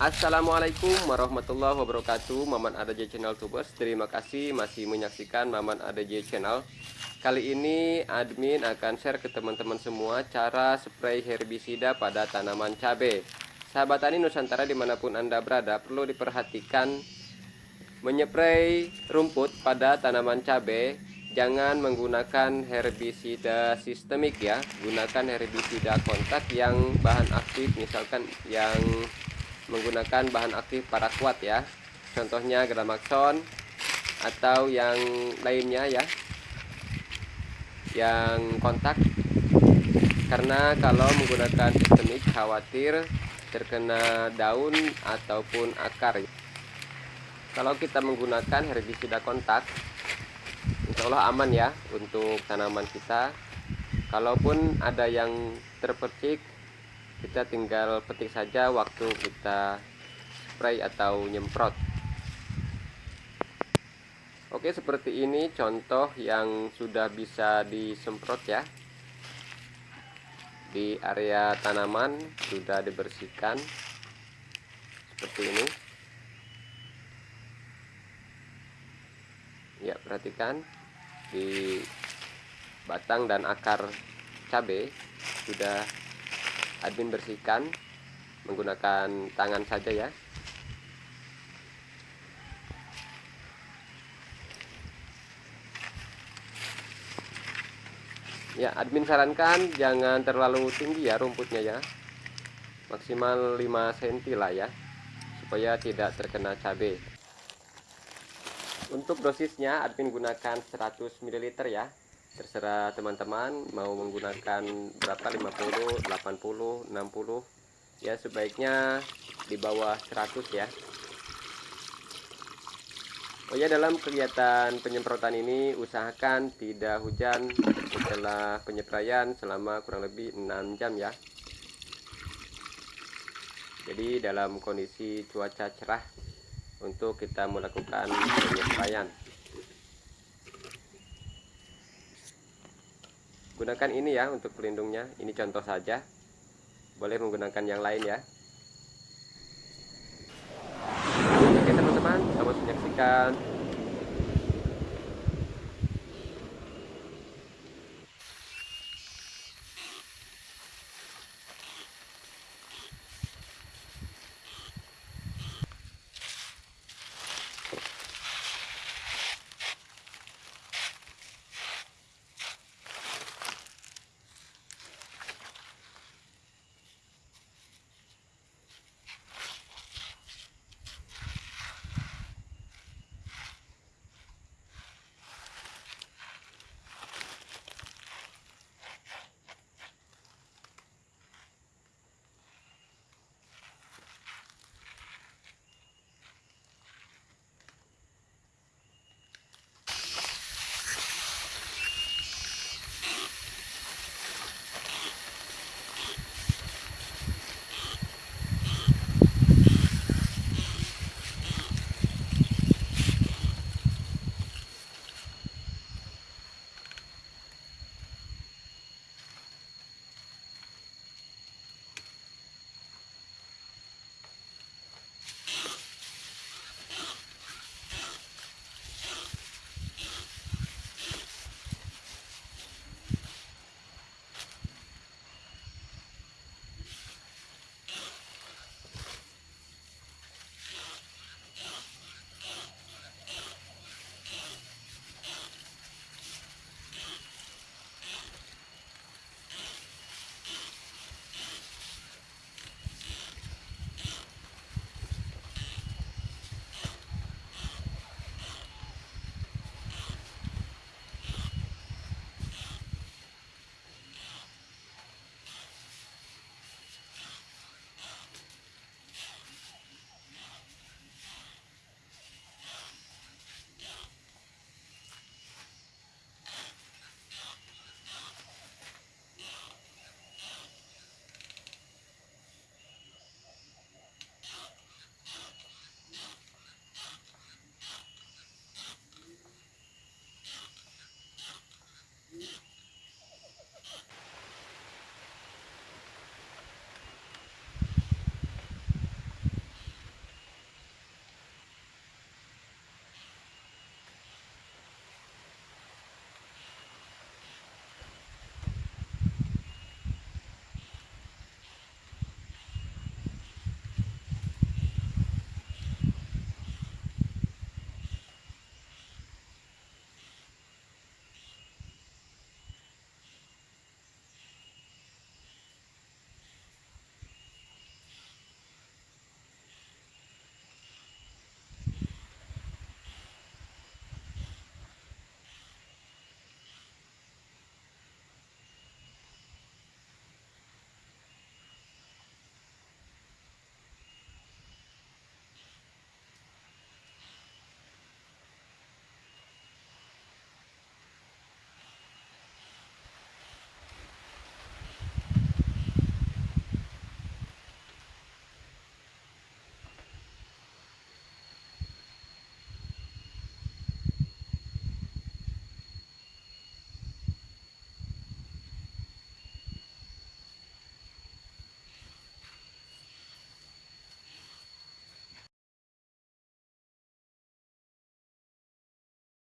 Assalamualaikum warahmatullahi wabarakatuh. Maman ADJ Channel Tubers Terima kasih masih menyaksikan Maman ADJ Channel. Kali ini admin akan share ke teman-teman semua Cara spray herbisida pada tanaman cabai Sahabat tani Nusantara di mana pun anda berada Perlu diperhatikan Menyepray rumput pada tanaman cabai Jangan menggunakan herbisida sistemik ya. Gunakan herbisida kontak yang bahan aktif Misalkan yang menggunakan bahan aktif paraquat ya. Contohnya gramaxon atau yang lainnya ya. Yang kontak. Karena kalau menggunakan sistemik khawatir terkena daun ataupun akar. Kalau kita menggunakan herbisida kontak Insya Allah aman ya untuk tanaman kita. Kalaupun ada yang terpercik kita tinggal petik saja waktu kita spray atau nyemprot. Oke seperti ini contoh yang sudah bisa disemprot ya. Di area tanaman sudah dibersihkan. Seperti ini. Ya perhatikan. Di batang dan akar cabai sudah admin bersihkan menggunakan tangan saja ya. Ya admin sarankan jangan terlalu tinggi ya rumputnya ya. Maksimal 5 cm lah ya supaya tidak terkena cabai untuk dosisnya admin gunakan 100 ml ya terserah teman-teman mau menggunakan berapa 50 80 60 ya sebaiknya di bawah 100 ya. Oh ya dalam kegiatan penyemprotan ini usahakan tidak hujan setelah penyepraian selama kurang lebih 6 jam ya. Jadi dalam kondisi cuaca cerah untuk kita melakukan penyepraian gunakan ini ya untuk pelindungnya. Ini contoh saja. Boleh menggunakan yang lain ya. Oke teman-teman selamat menyaksikan